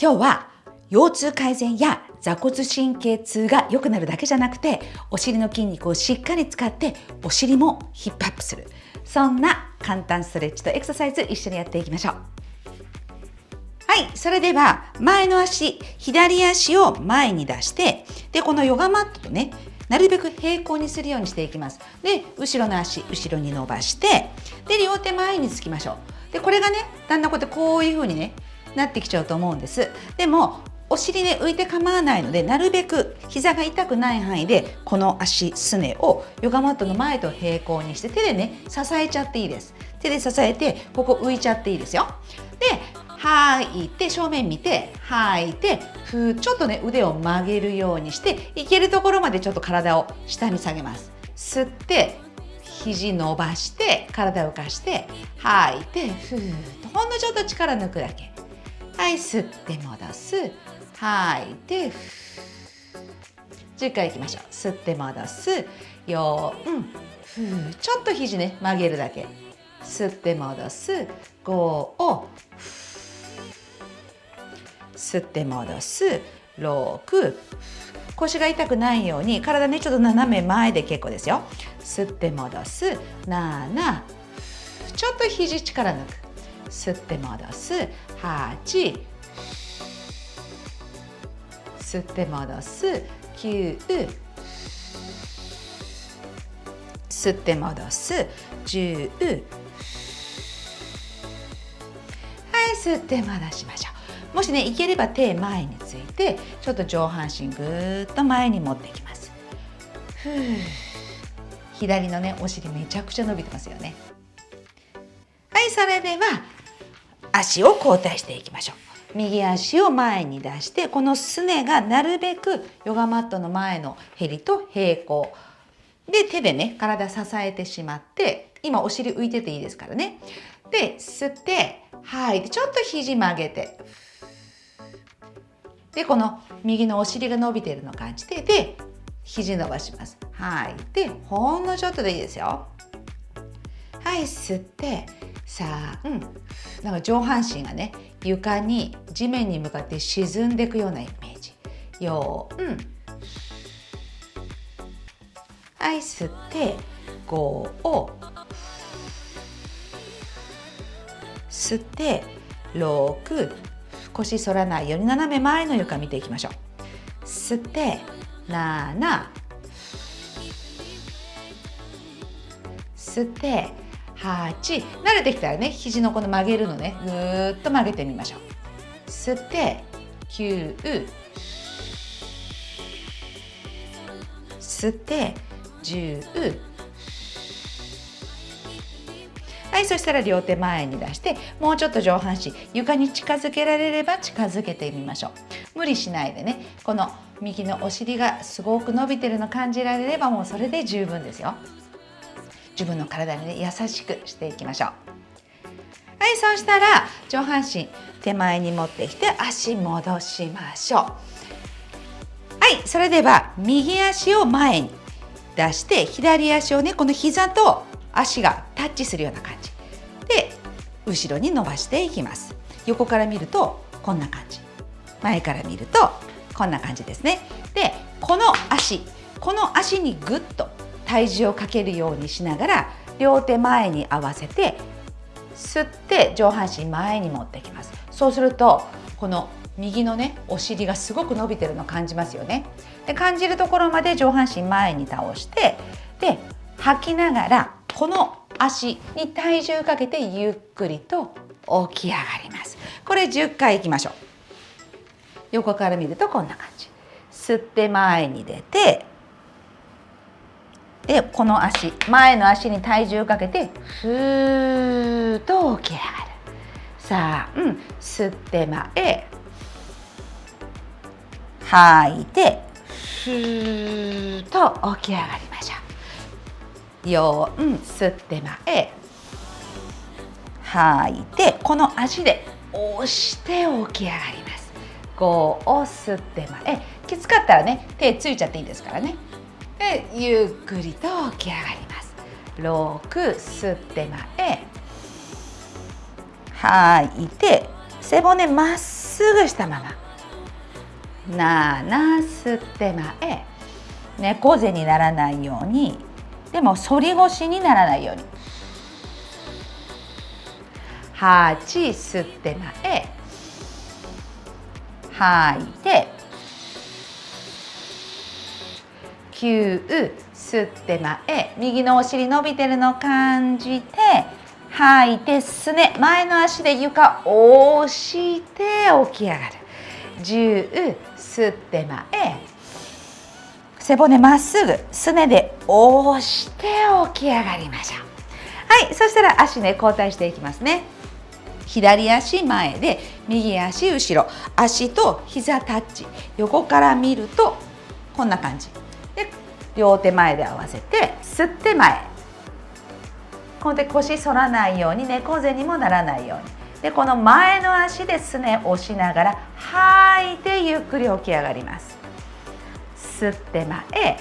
今日は腰痛改善や座骨神経痛が良くなるだけじゃなくてお尻の筋肉をしっかり使ってお尻もヒップアップする。そんな簡単ストレッチとエクササイズ一緒にやっていきましょう。はいそれでは前の足左足を前に出してでこのヨガマットとねなるべく平行にするようにしていきます。で後ろの足後ろに伸ばしてで両手前につきましょう。でこれがねだんだんこうやってこういう風にねなってきちゃうと思うんです。でもお尻で浮いて構わないのでなるべく膝が痛くない範囲でこの足すねをヨガマットの前と平行にして手でね支えちゃっていいです。手で支えてここ浮いちゃっていいですよ。で吐いて正面見て吐いてふちょっとね腕を曲げるようにしていけるところまでちょっと体を下に下げます。吸って肘伸ばして体を浮かして吐いてふーっとほんのちょっと力抜くだけ。はい。吸って戻す吐い。て10回い。きましょう吸って戻す4ふーちょっと肘ね曲げるだけ吸って戻す5を吸って戻す6腰が痛くない。ように体ねちょっと斜め前で結構ですよ吸って戻す7ちょっと肘力抜く吸って戻す。8吸って戻す。9吸って戻す。10はい吸って戻しましょう。もしねいければ手前についてちょっと上半身ぐーっと前に持ってきます。左のねお尻めちゃくちゃ伸びてますよね。はいそれでは足を交代していきましょう。右足を前に出してこのすねがなるべくヨガマットの前のへりと平行。で手でね体支えてしまって今お尻浮いてていいですからね。で吸って吐いてちょっと肘曲げて。でこの右のお尻が伸びているのを感じてで肘伸ばします。吐いてほんのちょっとでいいですよ。はい吸って3なんか上半身がね床に地面に向かって沈んでいくようなイメージ。4はい吸って5を吸って6腰反らないように斜め前の床見ていきましょう。吸って7吸って8慣れてきたらね。肘のこの曲げるのね。ぐーっと曲げてみましょう。吸って。9吸って。10はいそしたら両手前に出してもうちょっと上半身床に近づけられれば近づけてみましょう。無理しないでね。この右のお尻がすごく伸びてるの感じられればもうそれで十分ですよ。自分の体にね優しくしていきましょう。はいそうしたら上半身手前に持ってきて足戻しましょう。はいそれでは右足を前に出して左足をねこの膝と足がタッチするような感じ。で後ろに伸ばしていきます。横から見るとこんな感じ。前から見るとこんな感じですね。でこの足この足にぐっと体重をかけるようにしながら両手前に合わせて吸って上半身前に持ってきます。そうするとこの右のねお尻がすごく伸びてるの感じますよね。で感じるところまで上半身前に倒してで吐きながらこの足に体重かけてゆっくりと起き上がります。これ10回いきましょう。横から見るとこんな感じ。吸って前に出てでこの足前の足に体重かけてふーっと起き上がる。さあ、うん、吸って前吐いてふーっと起き上がりましょう。4吸って前吐いてこの足で押して起き上がります。5を吸って前。きつかったらね手ついちゃっていいですからね。でゆっくりと起き上がります。6吸って前吐い。て背骨まっすぐしたまま。7吸って前猫背にならないように。でも反り腰にならないように。8吸って前吐い。て9吸って前右のお尻伸びてるの感じて吐いてすね前の足で床押して起き上がる。10吸って前背骨まっすぐすねで押して起き上がりましょう。はいそしたら足ね交代していきますね。左足前で右足後ろ。足と膝タッチ。横から見るとこんな感じ。両手前で合わせて吸って前。こので腰反らないように猫背にもならないように。でこの前の足ですね押しながら吐いてゆっくり起き上がります。吸って前。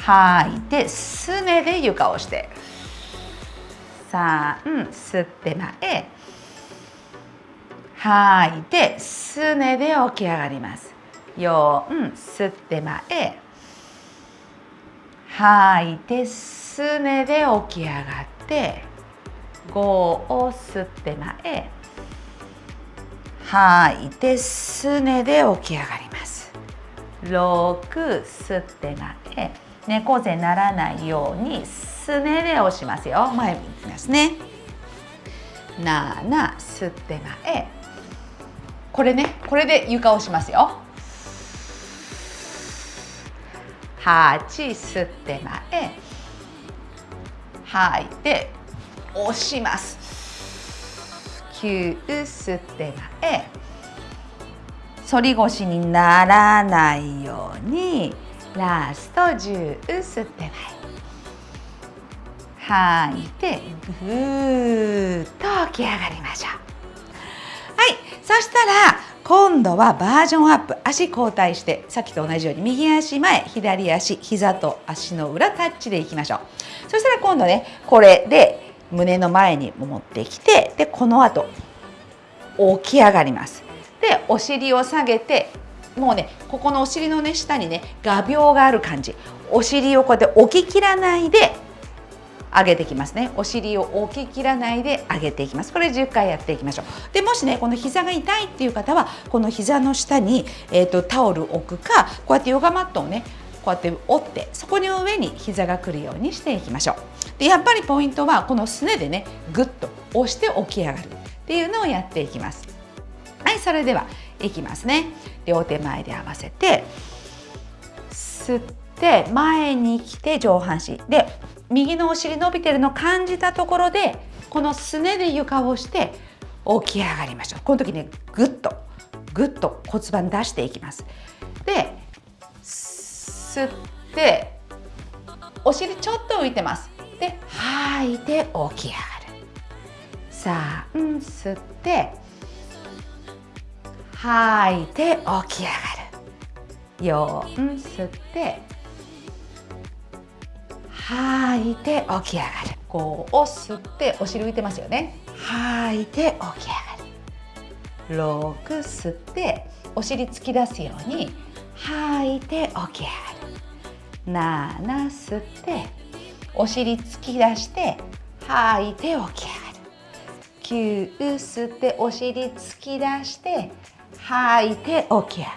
吐いてすねで床をして。3吸って前。吐いてすねで起き上がります。4吸って前。吐いてすねで起き上がって5を吸って前。吐いてすねで起き上がります。6吸って前。猫背ならないようにすねで押しますよ。前に行きますね。7吸って前。これねこれで床をしますよ。8吸って前吐い。て押します。9吸って前反り腰にならないようにラスト10吸って前吐い。てぐーっと起き上がりましょう。はい。そしたら今度はバージョンアップ。足交代してさっきと同じように右足前左足膝と足の裏タッチでいきましょう。そしたら今度ねこれで胸の前に持ってきてでこの後起き上がります。でお尻を下げてもうねここのお尻のね下にね画鋲がある感じ。お尻をこうやって置ききらないで上げていきますね。お尻を置ききらないで上げていきます。これ10回やっていきましょう。でもしねこの膝が痛いっていう方はこの膝の下に、えーと、タオルを置くかこうやってヨガマットをねこうやって折ってそこの上に膝が来るようにしていきましょう。でやっぱりポイントはこのすねでねぐっと押して起き上がる。っていうのをやっていきます。はいそれではいきますね。両手前で合わせて吸ってで前に来て上半身。で右のお尻伸びてるの感じたところでこのすねで床をして起き上がりましょう。この時ねぐっとぐっと骨盤出していきます。で吸ってお尻ちょっと浮いてます。で吐いて起き上がる。3吸って吐いて起き上がる。4吸って吐いて起き上がる。5を吸ってお尻浮いてますよね。吐いて起き上がる。6吸ってお尻突き出すように吐いて起き上がる。7吸ってお尻突き出して吐いて起き上がる。9吸ってお尻突き出して吐いて起き上が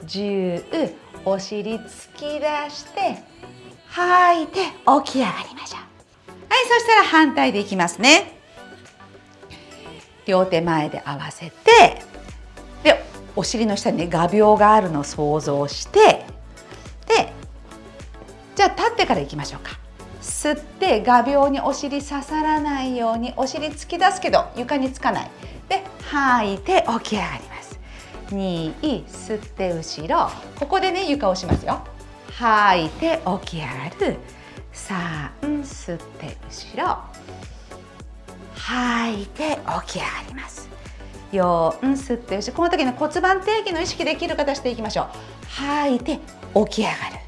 る。10お尻突き出して吐い。て起き上がりましょう。はいそしたら反対でいきますね。両手前で合わせてでお尻の下にね画鋲があるのを想像してでじゃあ立ってからいきましょうか。吸って画鋲にお尻刺さらないようにお尻突き出すけど床につかない。で吐いて起き上がります。2吸って後ろ。ここでね床をしますよ。吐い。て起き上がる。3吸って後ろ。吐い。て起き上がります。4吸って後ろ。この時の骨盤底筋の意識できる形でいきましょう。吐い。て起き上がる。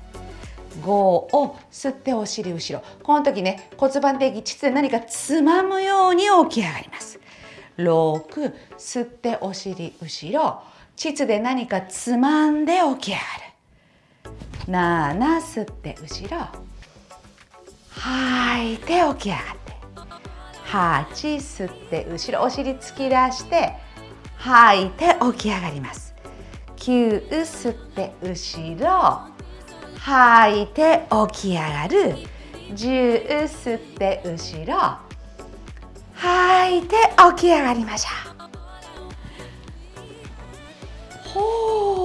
5を吸ってお尻後ろ。この時ね骨盤底筋膣で何かつまむように起き上がります。6吸ってお尻後ろ。膣で何かつまんで起き上がる。7吸って後ろ。吐いて起き上がって。8吸って後ろ。お尻突き出して吐いて起き上がります。9吸って後ろ。吐いて起き上がる。10吸って後ろ。吐いて起き上がりましょう。ほう。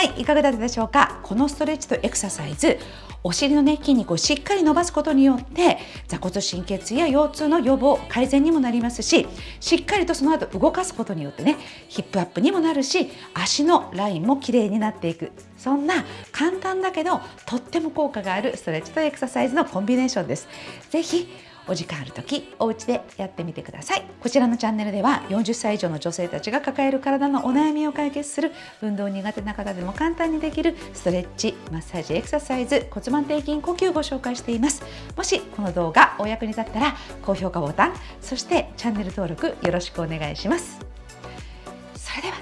はいいかがだったでしょうか？このストレッチとエクササイズお尻のね筋肉をしっかり伸ばすことによって座骨神経痛や腰痛の予防改善にもなりますししっかりとその後動かすことによってねヒップアップにもなるし足のラインも綺麗になっていくそんな簡単だけどとっても効果があるストレッチとエクササイズのコンビネーションです。ぜひお時間ある時お家でやってみてください。こちらのチャンネルでは40歳以上の女性たちが抱える体のお悩みを解決する運動苦手な方でも簡単にできるストレッチマッサージエクササイズ骨盤底筋呼吸をご紹介しています。もしこの動画お役に立ったら高評価ボタンそしてチャンネル登録よろしくお願いします。それでは